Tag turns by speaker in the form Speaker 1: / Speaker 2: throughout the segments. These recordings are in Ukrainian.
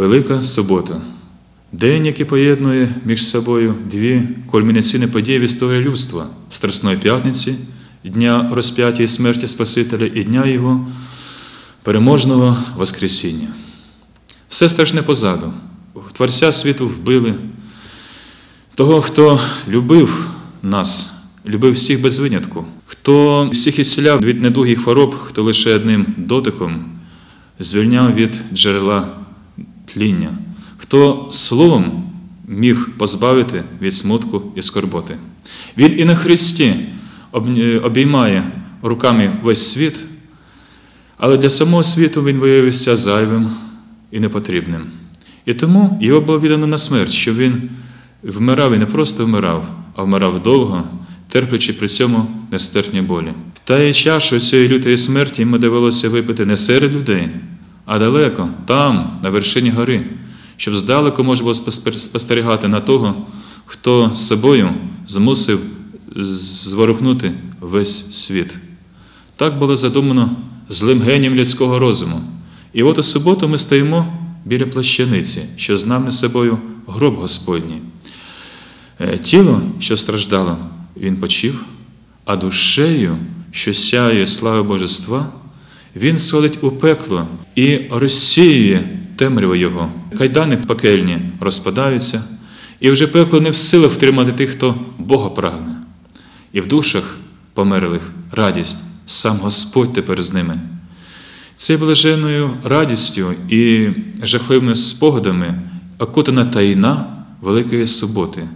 Speaker 1: Велика субота. День, який поєднує між собою дві кульмінаційні події в історії людства Страсної п'ятниці, Дня розп'яття і смерті Спасителя і Дня Його переможного Воскресіння. Все страшне позаду. Творця світу вбили. Того, хто любив нас, любив всіх без винятку, хто всіх ісціляв від недугих хвороб, хто лише одним дотиком звільняв від джерела тління, хто словом міг позбавити від смутку і скорботи. Він і на Христі обіймає руками весь світ, але для самого світу він виявився зайвим і непотрібним. І тому його було віддано на смерть, що він вмирав і не просто вмирав, а вмирав довго, терплячи при цьому нестерпні болі. Та і чашу цієї лютої смерті йому довелося випити не серед людей, а далеко, там, на вершині гори, щоб здалеку можна було спостерігати на того, хто собою змусив зворухнути весь світ. Так було задумано злим генієм людського розуму. І от у суботу ми стоїмо біля плащаниці, що знаме собою гроб Господній. Е, тіло, що страждало, він почив, а душею, що сяє слави Божества, він сходить у пекло і розсіює темряву Його. Кайдани пекельні розпадаються, і вже пекло не в силах втримати тих, хто Бога прагне. І в душах померлих радість, сам Господь тепер з ними. Цією блаженною радістю і жахливими спогадами окутана таїна Великої суботи.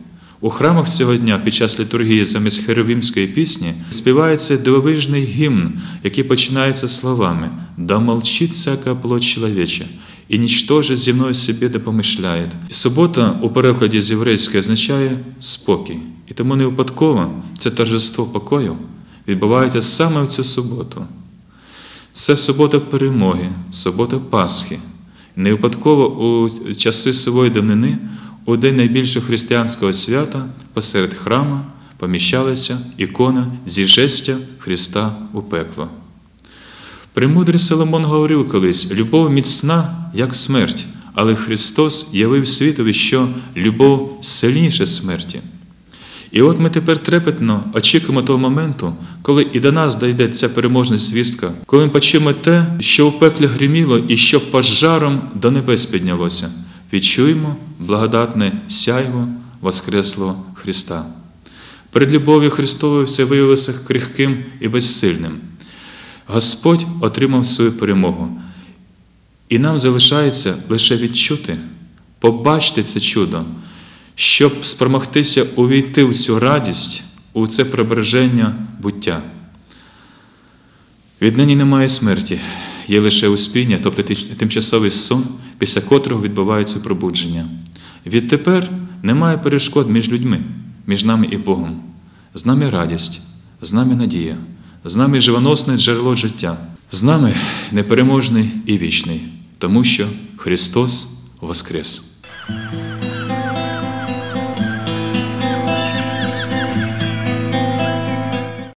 Speaker 1: У храмах цього дня під час літургії замість херовімської пісні співається дивовижний гімн, який починається словами «Да молчит всяка плоть чоловіча, і нічтоже зі мною собі не помишляє». Субота у перекладі з єврейської означає спокій. І тому не випадково це торжество покою відбувається саме в цю суботу. Це субота перемоги, субота Пасхи. Не випадково у часи сивої давнини, у день найбільшого християнського свята, посеред храма поміщалася ікона зіжестя Христа у пекло. Премудрий Соломон говорив колись: любов міцна, як смерть, але Христос явив світові, що любов сильніша смерті. І от ми тепер трепетно очікуємо того моменту, коли і до нас дійде ця переможна звістка, коли ми почуємо те, що у пеклі гриміло і що пожаром до небес піднялося. Відчуємо благодатне сяйво Воскреслого Христа. Перед любов'ю Христовою все виявилося крихким і безсильним. Господь отримав свою перемогу. І нам залишається лише відчути, побачити це чудо щоб спромогтися увійти в цю радість, у це прибереження буття. Віднині немає смерті, є лише успіння, тобто тимчасовий сон, після котрого відбувається пробудження. Відтепер немає перешкод між людьми, між нами і Богом. З нами радість, з нами надія, з нами живоносне джерело життя, з нами непереможний і вічний, тому що Христос Воскрес.